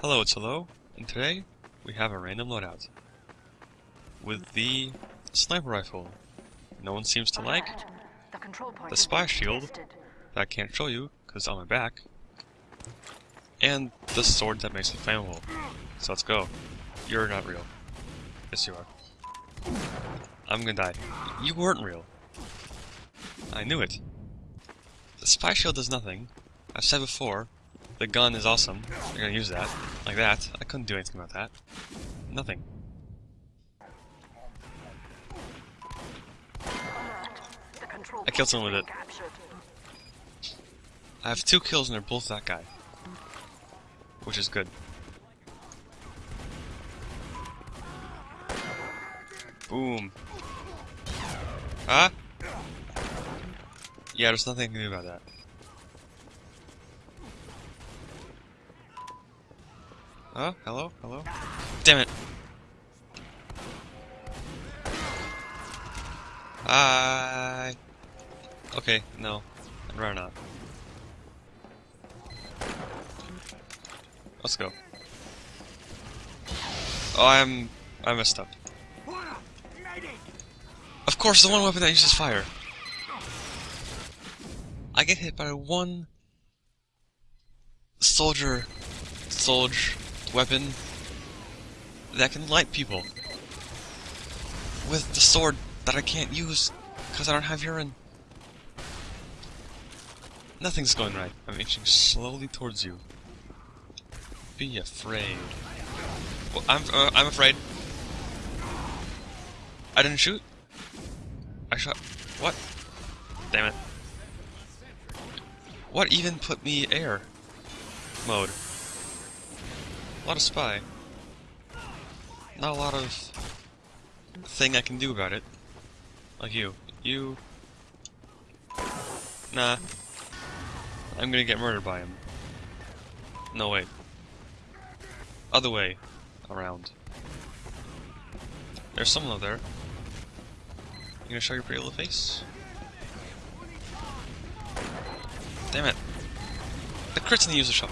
Hello, it's Hello, and today we have a random loadout. With the sniper rifle. No one seems to like. The, The spy shield. that I can't show you because it's on my back. And the sword that makes it flammable. So let's go. You're not real. Yes, you are. I'm gonna die. You weren't real. I knew it. The spy shield does nothing. I've said before, the gun is awesome. You're gonna use that. Like that. I couldn't do anything about that. Nothing. I killed someone with it. I have two kills and they're both that guy. Which is good. Boom. Huh? Yeah, there's nothing I can do about that. Huh? Hello? Hello? Damn it! Hi! Okay, no. I'd rather not. Let's go. Oh, I'm... I messed up. Of course, the one weapon that uses fire. I get hit by one soldier, soldier weapon that can light people with the sword that I can't use because I don't have urine. Nothing's going right. I'm inching slowly towards you. Be afraid. Well, I'm uh, I'm afraid. I didn't shoot. I shot. What? Damn it. What even put me air mode? A lot of spy. Not a lot of thing I can do about it. Like you. You. Nah. I'm gonna get murdered by him. No, way. Other way. Around. There's someone up there. You gonna show your pretty little face? Damn it. The crit's in the user shop.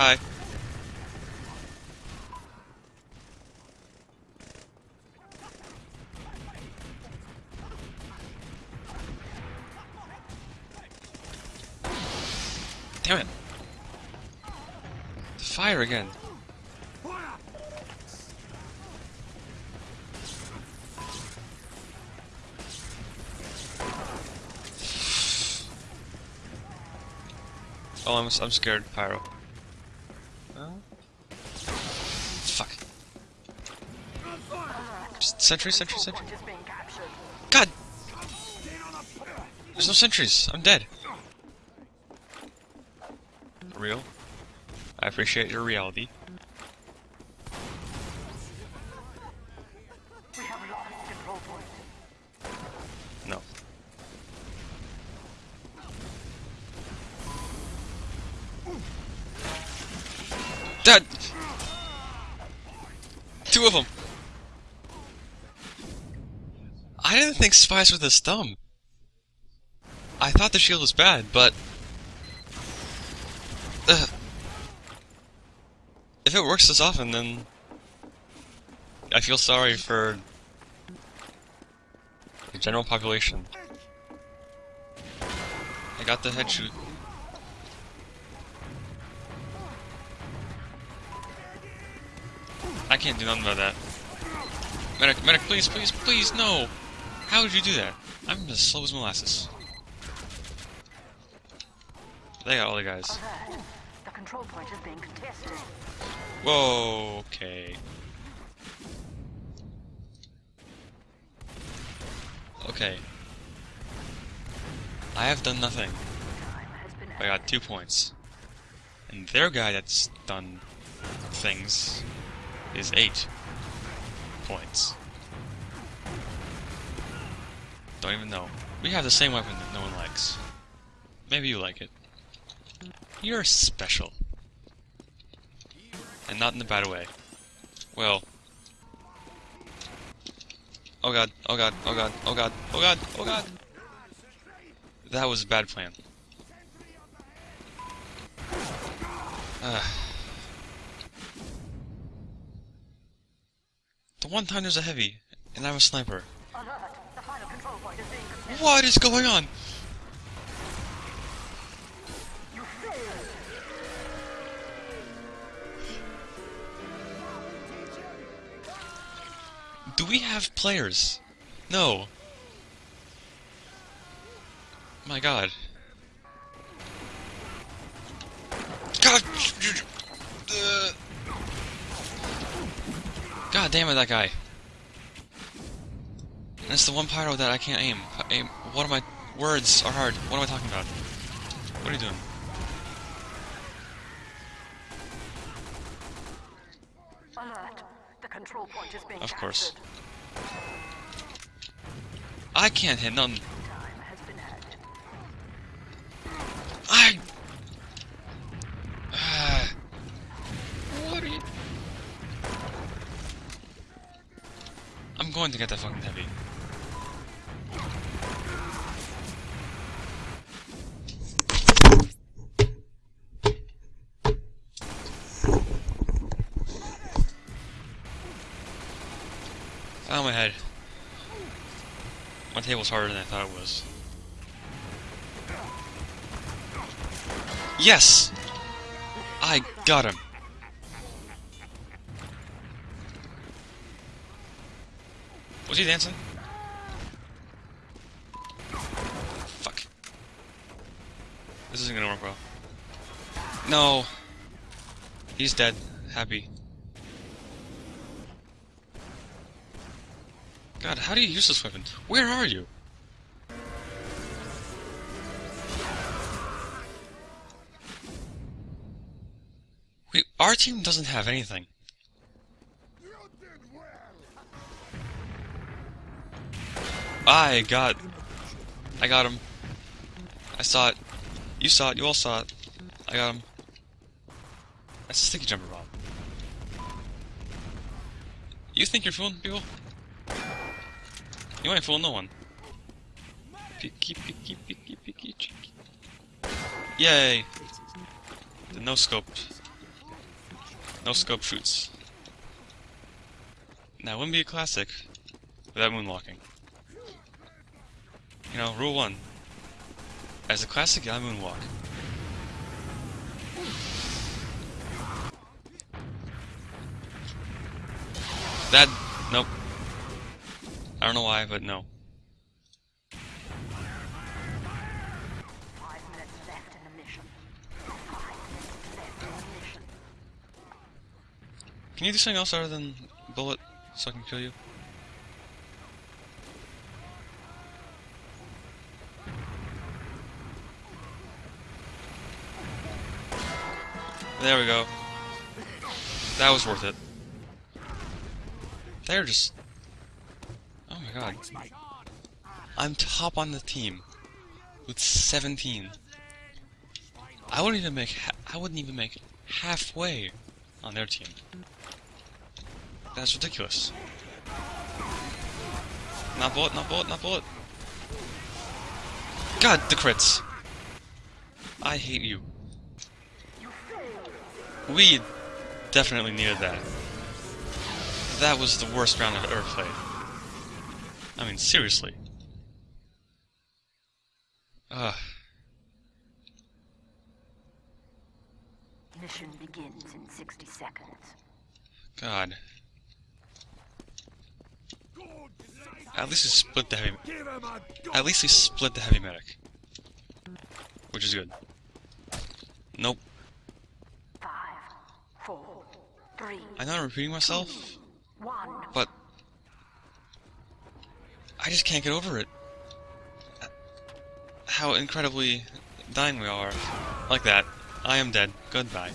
Hi. Damn it. Fire again. Oh, I'm, I'm scared, Pyro. Fuck. Just sentry, sentry, sentry. God! There's no sentries. I'm dead. Real? I appreciate your reality. Dad! Two of them! I didn't think spies were this dumb. I thought the shield was bad, but... Ugh. If it works this often, then... I feel sorry for... the general population. I got the head shoot. Can't do nothing about that. Medic, medic, please, please, please, no! How did you do that? I'm as slow as molasses. They got all the guys. Alert. The control point is being contested. Whoa, okay. Okay. I have done nothing. Time has been I got two points. And their guy that's done things is eight points. Don't even know. We have the same weapon that no one likes. Maybe you like it. You're special. And not in a bad way. Well. Oh god, oh god, oh god, oh god, oh god, oh god! That was a bad plan. Uh, one time there's a heavy, and I'm a sniper. The final point is being. What is going on? You! Do we have players? No. My god. God! Uh, God damn it, that guy. And it's the one pyro that I can't aim. aim. What are my words are hard. What am I talking about? What are you doing? Alert! The control point is being Of course. captured. I can't hit none. I'm going to get that fucking heavy. Oh my head. My table's harder than I thought it was. Yes! I got him. Was he dancing? Fuck. This isn't gonna work well. No. He's dead. Happy. God, how do you use this weapon? Where are you? Wait, our team doesn't have anything. I got... I got him. I saw it. You saw it. You all saw it. I got him. That's a sticky jumper bomb. You think you're fooling people? You ain't fooling no one. Picky, picky, picky, picky, cheeky. Yay! The no scope. No scope shoots. Now, wouldn't be a classic without moonwalking. You know, rule one. As a classic, I moonwalk. That, nope. I don't know why, but no. Five minutes left in the mission. Five minutes left in the mission. Can you do something else other than bullet so I can kill you? There we go. That was worth it. They're just... Oh my god. I'm top on the team. With 17. I wouldn't even make... Ha I wouldn't even make halfway on their team. That's ridiculous. Not bullet, not bullet, not bullet. God, the crits. I hate you. We definitely needed that. That was the worst round I've ever played. I mean, seriously. Ugh. Mission begins in 60 seconds. God. At least we split the heavy. At least we split the heavy medic, which is good. Nope. Four, three, I know I'm repeating myself, one. but I just can't get over it. How incredibly dying we are. Like that. I am dead. Goodbye.